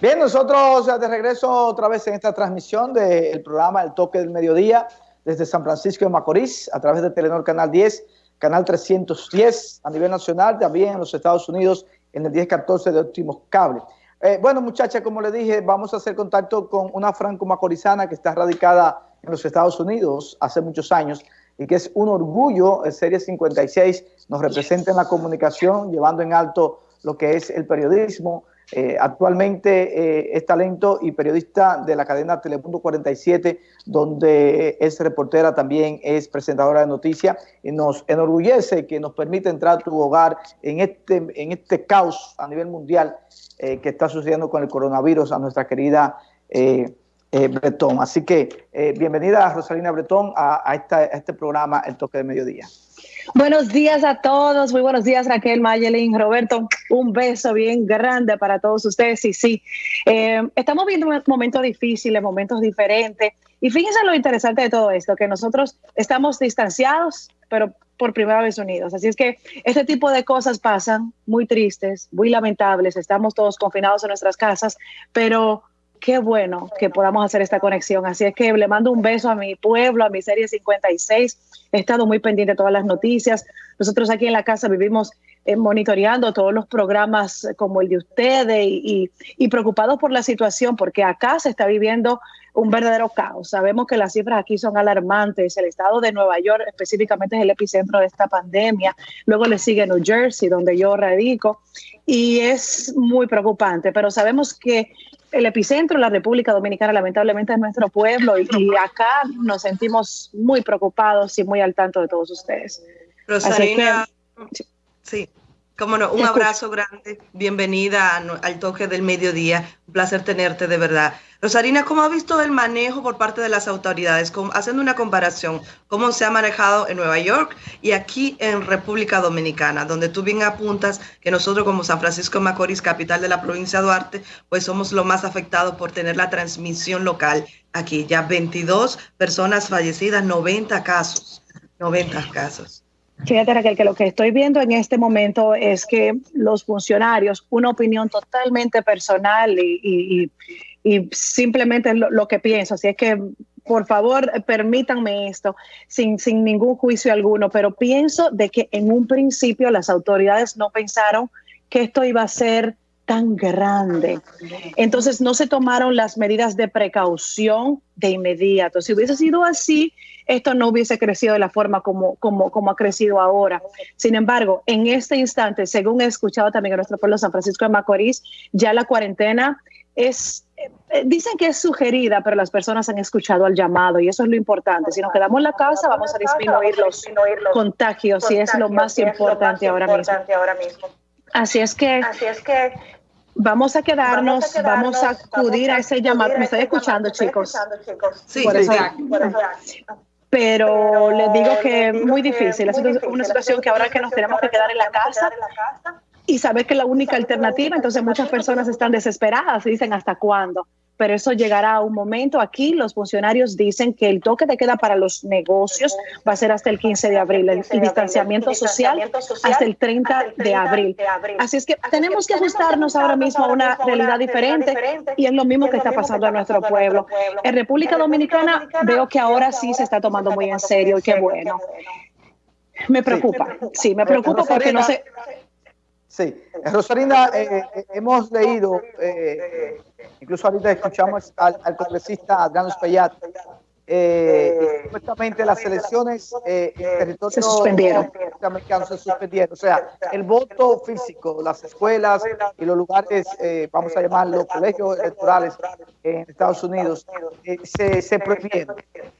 Bien, nosotros de regreso otra vez en esta transmisión del programa El Toque del Mediodía desde San Francisco de Macorís a través de Telenor Canal 10, Canal 310 a nivel nacional, también en los Estados Unidos en el 1014 de Óptimos Cable. Eh, bueno, muchachas, como les dije, vamos a hacer contacto con una franco-macorizana que está radicada en los Estados Unidos hace muchos años y que es un orgullo, el Serie 56 nos representa en la comunicación, llevando en alto lo que es el periodismo, eh, actualmente eh, es talento y periodista de la cadena Telepunto 47, donde es reportera, también es presentadora de noticias. Y nos enorgullece que nos permite entrar a tu hogar en este, en este caos a nivel mundial eh, que está sucediendo con el coronavirus a nuestra querida Bretón. Así que bienvenida Rosalina Bretón a, a este programa El Toque de Mediodía. Buenos días a todos, muy buenos días Raquel, Mayelin, Roberto, un beso bien grande para todos ustedes. Y sí, eh, estamos viendo momentos difíciles, momentos diferentes. Y fíjense lo interesante de todo esto, que nosotros estamos distanciados, pero por primera vez unidos. Así es que este tipo de cosas pasan muy tristes, muy lamentables, estamos todos confinados en nuestras casas, pero qué bueno que podamos hacer esta conexión. Así es que le mando un beso a mi pueblo, a mi serie 56. He estado muy pendiente de todas las noticias. Nosotros aquí en la casa vivimos eh, monitoreando todos los programas como el de ustedes y, preocupados por la situación, porque acá se está viviendo un verdadero caos. Sabemos que las cifras aquí son alarmantes. El estado de Nueva York específicamente es el epicentro de esta pandemia. Luego le sigue New Jersey, donde yo radico, y es muy preocupante. Pero sabemos que el epicentro de la República Dominicana lamentablemente es nuestro pueblo y, acá nos sentimos muy preocupados y muy al tanto de todos ustedes. Rosalina, sí. Cómo no, un abrazo grande, bienvenida al toque del mediodía, un placer tenerte de verdad. Rosarina, ¿cómo ha visto el manejo por parte de las autoridades? haciendo una comparación, ¿cómo se ha manejado en Nueva York y aquí en República Dominicana, donde tú bien apuntas que nosotros como San Francisco de Macorís, capital de la provincia de Duarte, pues somos los más afectados por tener la transmisión local aquí. Ya 22 personas fallecidas, 90 casos, 90 casos. Fíjate Raquel, que lo que estoy viendo en este momento es que los funcionarios, una opinión totalmente personal y, simplemente lo, que pienso, así es que por favor permítanme esto sin, sin ningún juicio alguno, pero pienso de que en un principio las autoridades no pensaron que esto iba a ser tan grande. Entonces no se tomaron las medidas de precaución de inmediato. Si hubiese sido así, esto no hubiese crecido de la forma como, como, como ha crecido ahora. Sin embargo, en este instante, según he escuchado también en nuestro pueblo San Francisco de Macorís, ya la cuarentena es, eh, dicen que es sugerida, pero las personas han escuchado al llamado y eso es lo importante. Si nos quedamos en la casa, vamos a disminuir los contagios y es lo más importante ahora mismo. Así es que, Así es que vamos a quedarnos, vamos a, acudir a ese llamado. ¿Me estoy escuchando, chicos? Sí, sí, pero les digo que es muy difícil. Es una situación que ahora que nos tenemos que quedar en la casa y saber que es la única alternativa, entonces muchas personas están desesperadas y dicen hasta cuándo pero eso llegará a un momento. Aquí los funcionarios dicen que el toque de queda para los negocios va a ser hasta el 15 de abril, el, distanciamiento social hasta el 30 de abril. Así es que tenemos que ajustarnos ahora mismo a una realidad diferente y es lo mismo que está pasando en nuestro pueblo. En República Dominicana veo que ahora sí se está tomando muy en serio y qué bueno. Me preocupa, sí, me preocupa porque no sé... Sí, Rosarina, eh, eh, hemos leído, eh, incluso ahorita escuchamos al, congresista Adriano Espaillat, supuestamente las elecciones en territorio se suspendieron. se suspendieron. O sea, el voto físico, las escuelas y los lugares, vamos a llamarlos colegios electorales en Estados Unidos, se, se prohibieron.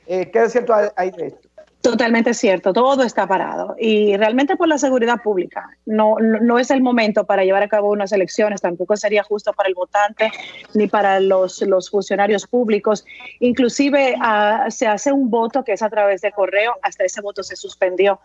¿Qué es cierto hay de esto? Totalmente cierto, todo está parado y realmente por la seguridad pública. No, no, es el momento para llevar a cabo unas elecciones, tampoco sería justo para el votante ni para los, los funcionarios públicos. Inclusive ah, se hace un voto que es a través de correo, hasta ese voto se suspendió.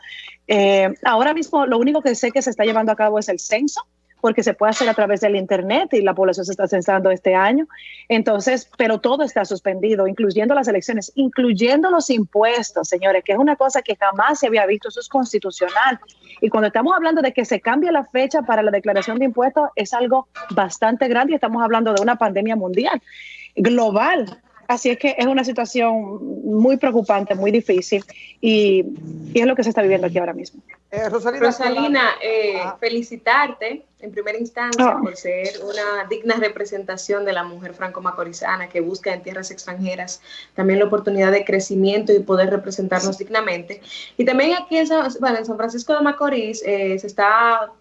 Eh, ahora mismo lo único que sé que se está llevando a cabo es el censo porque se puede hacer a través del Internet y la población se está censando este año. Entonces, pero todo está suspendido, incluyendo las elecciones, incluyendo los impuestos, señores, que es una cosa que jamás se había visto, eso es constitucional. Y cuando estamos hablando de que se cambie la fecha para la declaración de impuestos, es algo bastante grande y estamos hablando de una pandemia mundial, global. Así es que es una situación muy preocupante, muy difícil y, es lo que se está viviendo aquí ahora mismo. Eh, Rosalina, eh, felicitarte en primera instancia ah. por ser una digna representación de la mujer franco-macorizana que busca en tierras extranjeras también la oportunidad de crecimiento y poder representarnos dignamente. Y también aquí en San, Francisco de Macorís eh, se está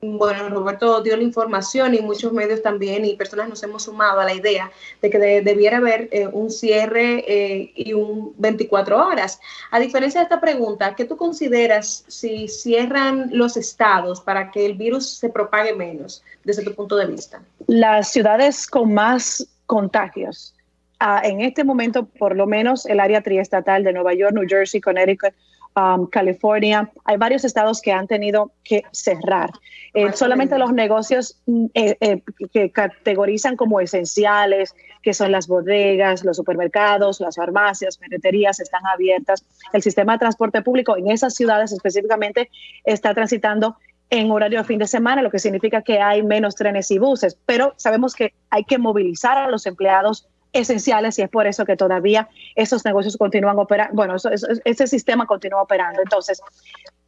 bueno, Roberto dio la información y muchos medios también y personas nos hemos sumado a la idea de que debiera haber eh, un cierre eh, y un 24 horas. A diferencia de esta pregunta, ¿qué tú consideras si cierran los estados para que el virus se propague menos desde tu punto de vista? Las ciudades con más contagios. Ah, en este momento, por lo menos el área triestatal de Nueva York, New Jersey, Connecticut, Um, California, hay varios estados que han tenido que cerrar. Eh, solamente los negocios mm, eh, eh, que categorizan como esenciales, que son las bodegas, los supermercados, las farmacias, ferreterías, están abiertas. El sistema de transporte público en esas ciudades específicamente está transitando en horario de fin de semana, lo que significa que hay menos trenes y buses, pero sabemos que hay que movilizar a los empleados esenciales y es por eso que todavía esos negocios continúan operando, bueno, ese sistema continúa operando. Entonces,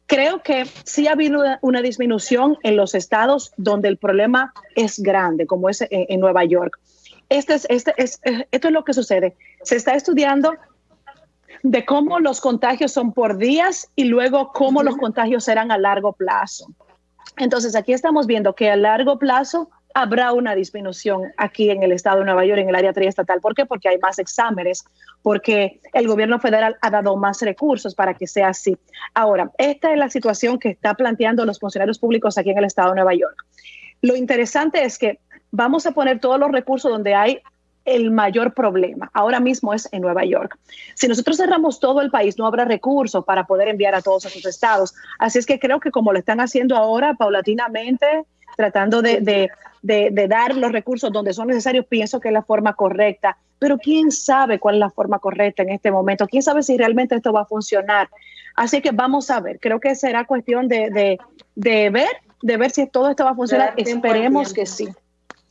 creo que sí ha habido una, disminución en los estados donde el problema es grande, como es en, Nueva York. Este es, este es, esto es lo que sucede. Se está estudiando de cómo los contagios son por días y luego cómo los contagios serán a largo plazo. Entonces, aquí estamos viendo que a largo plazo habrá una disminución aquí en el estado de Nueva York, en el área triestatal. ¿Por qué? Porque hay más exámenes, porque el gobierno federal ha dado más recursos para que sea así. Ahora, esta es la situación que está planteando los funcionarios públicos aquí en el estado de Nueva York. Lo interesante es que vamos a poner todos los recursos donde hay el mayor problema. Ahora mismo es en Nueva York. Si nosotros cerramos todo el país, no habrá recursos para poder enviar a todos esos estados. Así es que creo que como lo están haciendo ahora, paulatinamente, tratando de, dar los recursos donde son necesarios, pienso que es la forma correcta. Pero quién sabe cuál es la forma correcta en este momento, quién sabe si realmente esto va a funcionar. Así que vamos a ver, creo que será cuestión de, ver, de ver si todo esto va a funcionar. Esperemos que sí.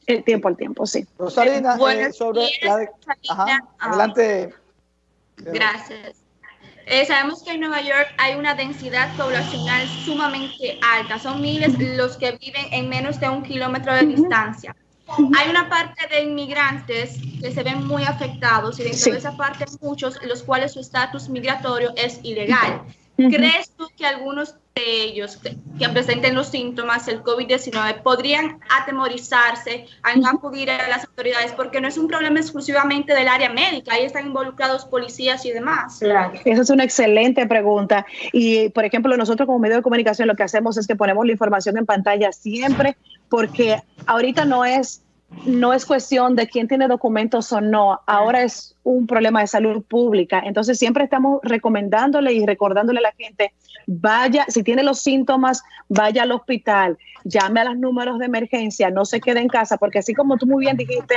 El tiempo al tiempo, sí. Rosalina, eh, sobre adelante. Gracias. Eh, sabemos que en Nueva York hay una densidad poblacional sumamente alta. Son miles los que viven en menos de un kilómetro de distancia. Hay una parte de inmigrantes que se ven muy afectados y dentro de esa parte muchos los cuales su estatus migratorio es ilegal. ¿Crees tú que algunos de ellos que presenten los síntomas del COVID-19 podrían atemorizarse a acudir a las autoridades porque no es un problema exclusivamente del área médica, ahí están involucrados policías y demás. Claro, esa es una excelente pregunta. Y, por ejemplo, nosotros como medio de comunicación lo que hacemos es que ponemos la información en pantalla siempre porque ahorita no es no es cuestión de quién tiene documentos o no, ahora es un problema de salud pública. Entonces siempre estamos recomendándole y recordándole a la gente, vaya, si tiene los síntomas, vaya al hospital, llame a los números de emergencia, no se quede en casa, porque así como tú muy bien dijiste,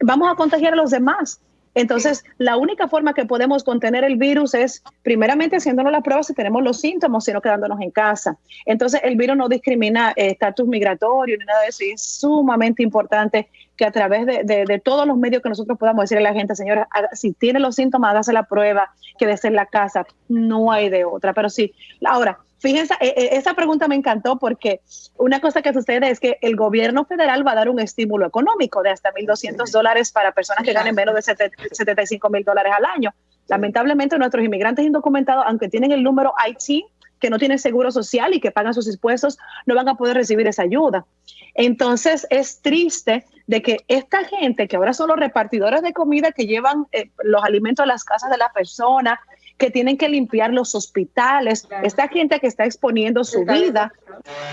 vamos a contagiar a los demás. Entonces, la única forma que podemos contener el virus es primeramente haciéndonos las pruebas si tenemos los síntomas, sino quedándonos en casa. Entonces, el virus no discrimina eh, estatus migratorio ni nada de eso y es sumamente importante que a través de, todos los medios que nosotros podamos decirle a la gente, señora, si tiene los síntomas, hágase la prueba, quédese en la casa, no hay de otra. Pero sí, ahora, Fíjense, eh, eh, esa pregunta me encantó porque una cosa que sucede es que el gobierno federal va a dar un estímulo económico de hasta 1.200 dólares para personas que ganen menos de 75 mil dólares al año. Lamentablemente nuestros inmigrantes indocumentados, aunque tienen el número IT, que no tienen seguro social y que pagan sus impuestos, no van a poder recibir esa ayuda. Entonces es triste de que esta gente, que ahora son los repartidores de comida que llevan eh, los alimentos a las casas de la persona, que tienen que limpiar los hospitales. Esta gente que está exponiendo su vida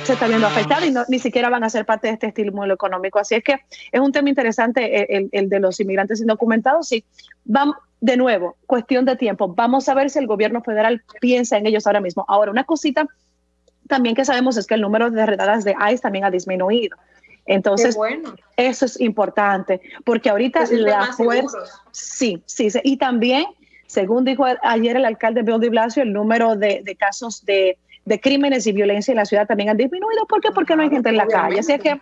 se está viendo afectada y ni siquiera van a ser parte de este estímulo económico. Así es que es un tema interesante el, el de los inmigrantes indocumentados. Sí, vamos, de nuevo, cuestión de tiempo. Vamos a ver si el gobierno federal piensa en ellos ahora mismo. Ahora, una cosita también que sabemos es que el número de redadas de ICE también ha disminuido. Entonces, eso es importante, porque ahorita la fuerza... Sí, sí, y también, según dijo ayer el alcalde Bill de Blasio, el número de, casos de, crímenes y violencia en la ciudad también han disminuido. ¿Por qué? Porque no hay gente en la calle. Así que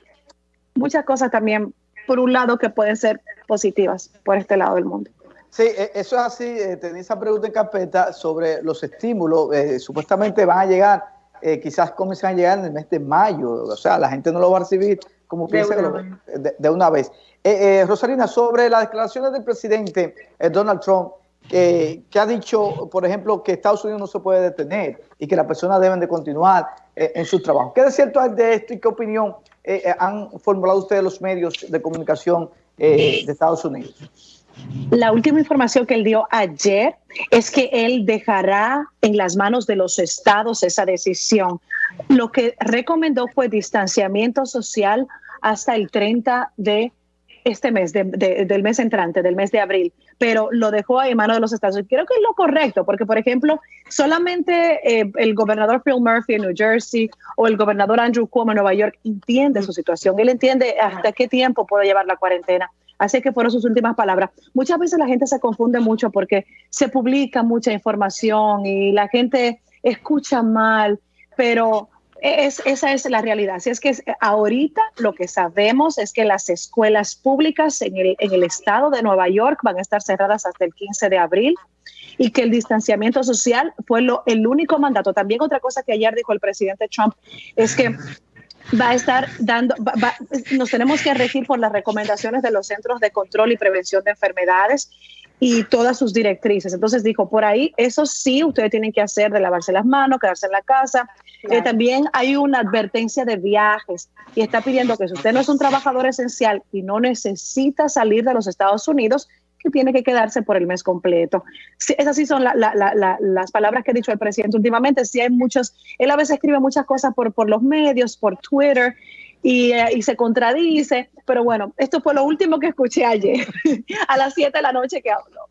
muchas cosas también, por un lado, que pueden ser positivas por este lado del mundo. Sí, e, eso es así. Eh, tenía esa pregunta en carpeta sobre los estímulos. Eh, supuestamente van a llegar, eh, quizás comienzan a llegar en el mes de mayo. O sea, la gente no lo va a recibir como piensa de, una vez. Rosalina, sobre las declaraciones del presidente Donald Trump, que ha dicho, por ejemplo, que Estados Unidos no se puede detener y que las personas deben de continuar en su trabajo. ¿Qué es cierto de esto y qué opinión han formulado ustedes los medios de comunicación de Estados Unidos? La última información que él dio ayer es que él dejará en las manos de los estados esa decisión. Lo que recomendó fue distanciamiento social hasta el 30 de este mes, del mes entrante, del mes de abril, pero lo dejó en manos de los estados. Creo que es lo correcto, porque, por ejemplo, solamente eh, el gobernador Phil Murphy en New Jersey o el gobernador Andrew Cuomo en Nueva York entiende su situación. Él entiende hasta qué tiempo puede llevar la cuarentena. Así que fueron sus últimas palabras. Muchas veces la gente se confunde mucho porque se publica mucha información y la gente escucha mal, pero es, esa es la realidad. Así es que ahorita lo que sabemos es que las escuelas públicas en el, en el estado de Nueva York van a estar cerradas hasta el 15 de abril y que el distanciamiento social fue lo, el único mandato. También otra cosa que ayer dijo el presidente Trump es que va a estar dando, nos tenemos que regir por las recomendaciones de los Centros de Control y Prevención de Enfermedades y todas sus directrices. Entonces dijo, por ahí, eso sí, ustedes tienen que hacer de lavarse las manos, quedarse en la casa. Eh, también hay una advertencia de viajes y está pidiendo que si usted no es un trabajador esencial y no necesita salir de los Estados Unidos, que tiene que quedarse por el mes completo. esas sí son las palabras que ha dicho el presidente últimamente. Sí hay muchos, él a veces escribe muchas cosas por, por los medios, por Twitter, y, eh, y, se contradice, pero bueno, esto fue lo último que escuché ayer, a las 7 de la noche que habló.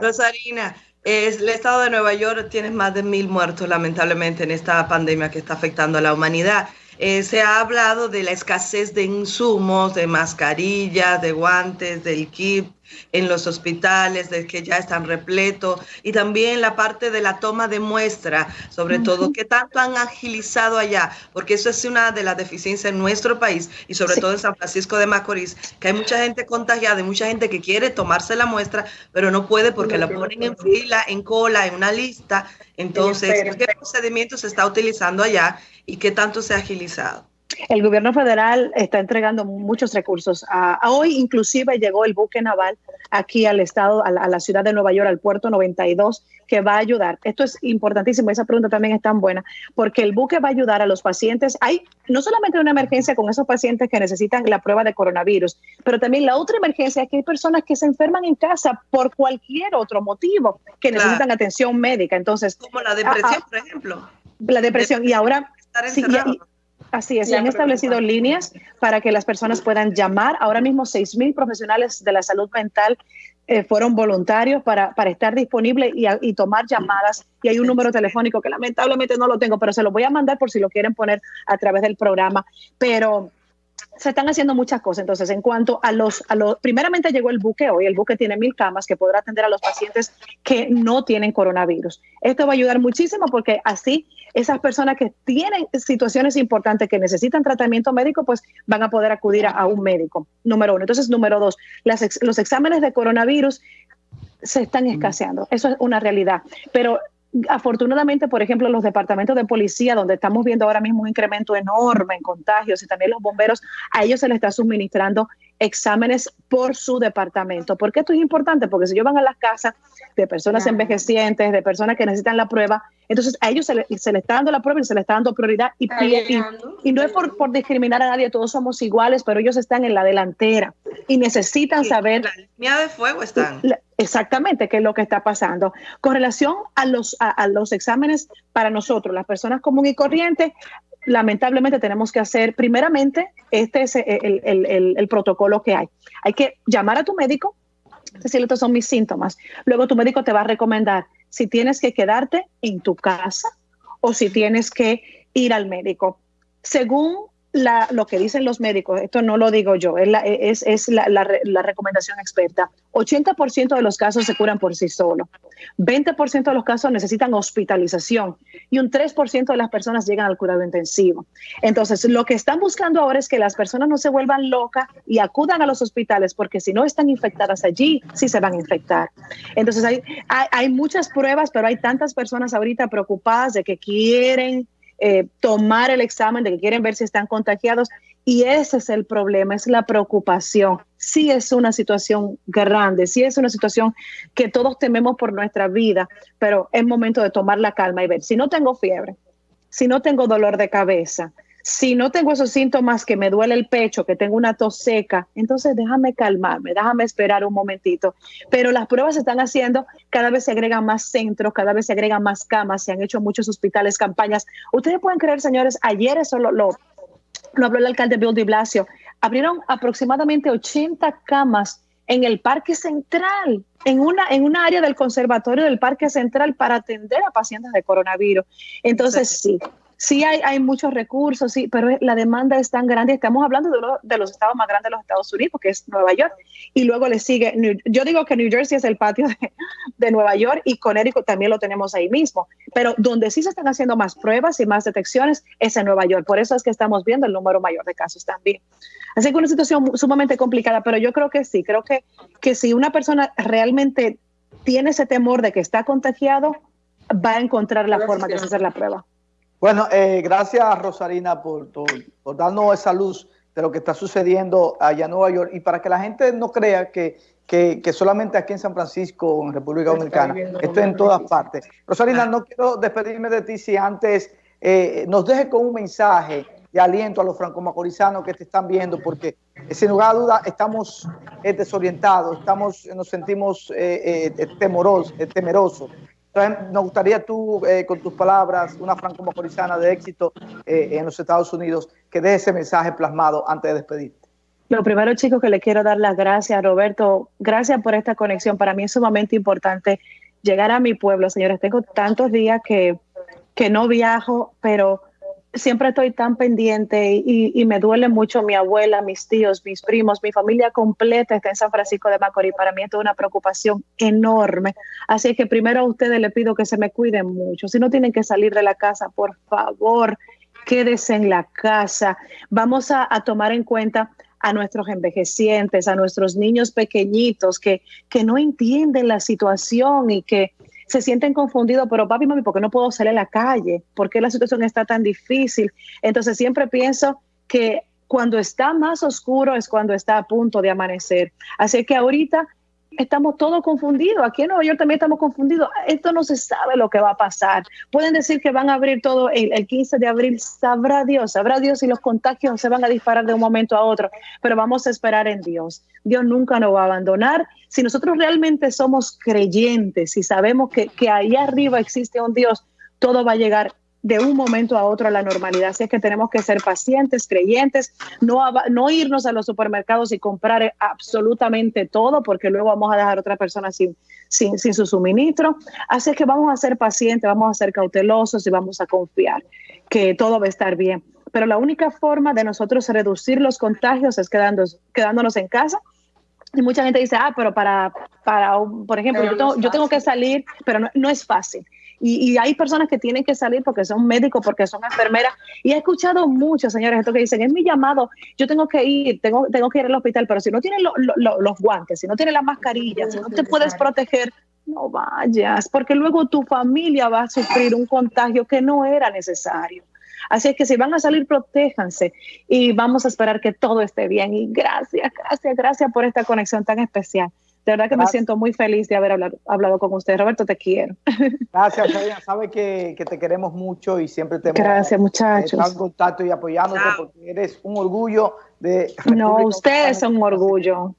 Rosarina, es, el estado de Nueva York tiene más de mil muertos lamentablemente en esta pandemia que está afectando a la humanidad. Eh, se ha hablado de la escasez de insumos, de mascarillas, de guantes, del kit, en los hospitales, de que ya están repletos, y también la parte de la toma de muestra, sobre todo, que tanto han agilizado allá, porque eso es una de las deficiencias en nuestro país y sobre todo en San Francisco de Macorís, que hay mucha gente contagiada y mucha gente que quiere tomarse la muestra, pero no puede porque la ponen en fila, en cola, en una lista. Entonces, ¿qué procedimiento se está utilizando allá y qué tanto se ha agilizado? El gobierno federal está entregando muchos recursos. A, hoy inclusive llegó el buque naval aquí al estado, a la, ciudad de Nueva York, al puerto 92, que va a ayudar. Esto es importantísimo, esa pregunta también es tan buena, porque el buque va a ayudar a los pacientes. Hay no solamente una emergencia con esos pacientes que necesitan la prueba de coronavirus, pero también la otra emergencia es que hay personas que se enferman en casa por cualquier otro motivo, que necesitan atención médica. Entonces, como la depresión, por ejemplo. La depresión. y ahora... Sí, Así es, se han establecido líneas para que las personas puedan llamar. Ahora mismo 6.000 profesionales de la salud mental eh, fueron voluntarios para, para estar disponibles y, y, tomar llamadas. Y hay un número telefónico que lamentablemente no lo tengo, pero se lo voy a mandar por si lo quieren poner a través del programa. Pero se están haciendo muchas cosas. Entonces, en cuanto a los, a los, primeramente llegó el buque hoy, el buque tiene mil camas que podrá atender a los pacientes que no tienen coronavirus. Esto va a ayudar muchísimo porque así esas personas que tienen situaciones importantes que necesitan tratamiento médico, pues van a poder acudir a, un médico, número uno. Entonces, número dos, los exámenes de coronavirus se están escaseando. Eso es una realidad. Pero afortunadamente, por ejemplo, los departamentos de policía, donde estamos viendo ahora mismo un incremento enorme en contagios y también los bomberos, a ellos se les está suministrando exámenes por su departamento. ¿Por qué esto es importante? Porque si ellos van a las casas de personas envejecientes, de personas que necesitan la prueba, entonces a ellos se les se está dando la prueba y se les está dando prioridad. Y, y, no es por, por, discriminar a nadie, todos somos iguales, pero ellos están en la delantera y necesitan saber... La línea de fuego están. exactamente qué es lo que está pasando. Con relación a los, a los exámenes para nosotros, las personas comunes y corrientes, lamentablemente tenemos que hacer, primeramente, este es el, protocolo que hay. Hay que llamar a tu médico, decirle estos son mis síntomas. Luego tu médico te va a recomendar si tienes que quedarte en tu casa o si tienes que ir al médico. Según lo que dicen los médicos, esto no lo digo yo, es la, es, es la, la, recomendación experta. 80% de los casos se curan por sí solos, 20% de los casos necesitan hospitalización y un 3% de las personas llegan al cuidado intensivo. Entonces, lo que están buscando ahora es que las personas no se vuelvan locas y acudan a los hospitales, porque si no están infectadas allí, sí se van a infectar. Entonces, hay, hay, hay muchas pruebas, pero hay tantas personas ahorita preocupadas de que quieren eh, tomar el examen, de que quieren ver si están contagiados. Y ese es el problema, es la preocupación. Sí es una situación grande, sí es una situación que todos tememos por nuestra vida, pero es momento de tomar la calma y ver, si no tengo fiebre, si no tengo dolor de cabeza, si no tengo esos síntomas que me duele el pecho, que tengo una tos seca, entonces déjame calmarme, déjame esperar un momentito. Pero las pruebas se están haciendo, cada vez se agregan más centros, cada vez se agregan más camas, se han hecho muchos hospitales, campañas. Ustedes pueden creer, señores, ayer eso lo, lo, habló el alcalde Bill de Blasio, abrieron aproximadamente 80 camas en el Parque Central, en una, en una área del conservatorio del Parque Central para atender a pacientes de coronavirus. Entonces, sí, Sí hay, hay muchos recursos, sí, pero la demanda es tan grande. Estamos hablando de uno de los estados más grandes de los Estados Unidos, que es Nueva York, y luego le sigue, yo digo que New Jersey es el patio de, de Nueva York y Connecticut también lo tenemos ahí mismo, pero donde sí se están haciendo más pruebas y más detecciones es en Nueva York. Por eso es que estamos viendo el número mayor de casos también. Así que una situación sumamente complicada, pero yo creo que sí, creo que, que si una persona realmente tiene ese temor de que está contagiado, va a encontrar la forma de hacer la prueba. Bueno, eh, gracias Rosarina por, por, darnos esa luz de lo que está sucediendo allá en Nueva York. Y para que la gente no crea que, que, solamente aquí en San Francisco o en República Dominicana, esto es en todas partes. Rosarina, no quiero despedirme de ti si antes eh, nos deje con un mensaje de aliento a los franco-macorizanos que te están viendo, porque sin lugar a duda estamos eh, desorientados, estamos, nos sentimos temorosos, temerosos. entonces, nos gustaría tú, eh, con tus palabras, una franco-macorizana de éxito eh, en los Estados Unidos, que dé ese mensaje plasmado antes de despedirte. Lo primero, chicos, que le quiero dar las gracias, Roberto. Gracias por esta conexión. Para mí es sumamente importante llegar a mi pueblo, señores. Tengo tantos días que, que no viajo, pero siempre estoy tan pendiente y, me duele mucho mi abuela, mis tíos, mis primos, mi familia completa está en San Francisco de Macorís. Para mí esto es una preocupación enorme. Así que primero a ustedes les pido que se me cuiden mucho. Si no tienen que salir de la casa, por favor, quédese en la casa. Vamos a, a tomar en cuenta a nuestros envejecientes, a nuestros niños pequeñitos que, que no entienden la situación y que se sienten confundidos, pero papi, mami, ¿por qué no puedo salir a la calle? ¿Por qué la situación está tan difícil? Entonces siempre pienso que cuando está más oscuro es cuando está a punto de amanecer. Así que ahorita estamos todos confundidos. Aquí en Nueva York también estamos confundidos. Esto no se sabe lo que va a pasar. Pueden decir que van a abrir todo el, 15 de abril. Sabrá Dios, sabrá Dios si los contagios se van a disparar de un momento a otro. Pero vamos a esperar en Dios. Dios nunca nos va a abandonar. Si nosotros realmente somos creyentes y sabemos que, que ahí arriba existe un Dios, todo va a llegar de un momento a otro a la normalidad. Así es que tenemos que ser pacientes, creyentes, no, no irnos a los supermercados y comprar absolutamente todo, porque luego vamos a dejar a otra persona sin, sin, sin su suministro. Así es que vamos a ser pacientes, vamos a ser cautelosos y vamos a confiar que todo va a estar bien. Pero la única forma de nosotros reducir los contagios es quedándonos en casa y mucha gente dice, ah, pero para, para por ejemplo, yo tengo, yo tengo, que salir, pero no, no es fácil. Y, hay personas que tienen que salir porque son médicos, porque son enfermeras. Y he escuchado muchos, señores, esto que dicen, es mi llamado, yo tengo que ir, tengo, tengo que ir al hospital, pero si no tienes los guantes, si no tienes la mascarilla, si no te puedes proteger, no vayas, porque luego tu familia va a sufrir un contagio que no era necesario. Así es que si van a salir, protéjanse y vamos a esperar que todo esté bien. Y gracias, gracias, gracias por esta conexión tan especial. De verdad que me siento muy feliz de haber hablado, con usted. Roberto, te quiero. Gracias, Sabina. Sabe que, te queremos mucho y siempre te Gracias, muchachos. en contacto y apoyándote porque eres un orgullo de... no, usted es un orgullo.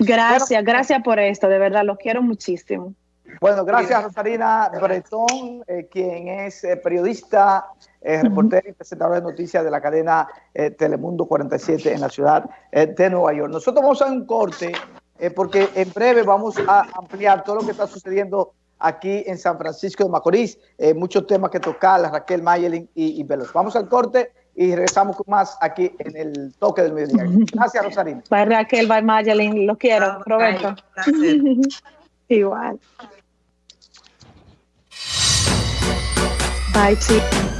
Gracias, gracias por esto. De verdad, lo quiero muchísimo. Bueno, gracias Rosarina Bretón, eh, quien es eh, periodista, eh, reportera y presentadora de noticias de la cadena Telemundo 47 en la ciudad de Nueva York. Nosotros vamos a un corte eh, porque en breve vamos a ampliar todo lo que está sucediendo aquí en San Francisco de Macorís. Eh, muchos temas que tocar, Raquel Mayelin y, y Veloz. Vamos al corte y regresamos con más aquí en el toque del mediodía. Gracias, Rosarina. Bye, Raquel, bye, Mayelin. Los quiero. Roberto. Igual. Bye, chicos.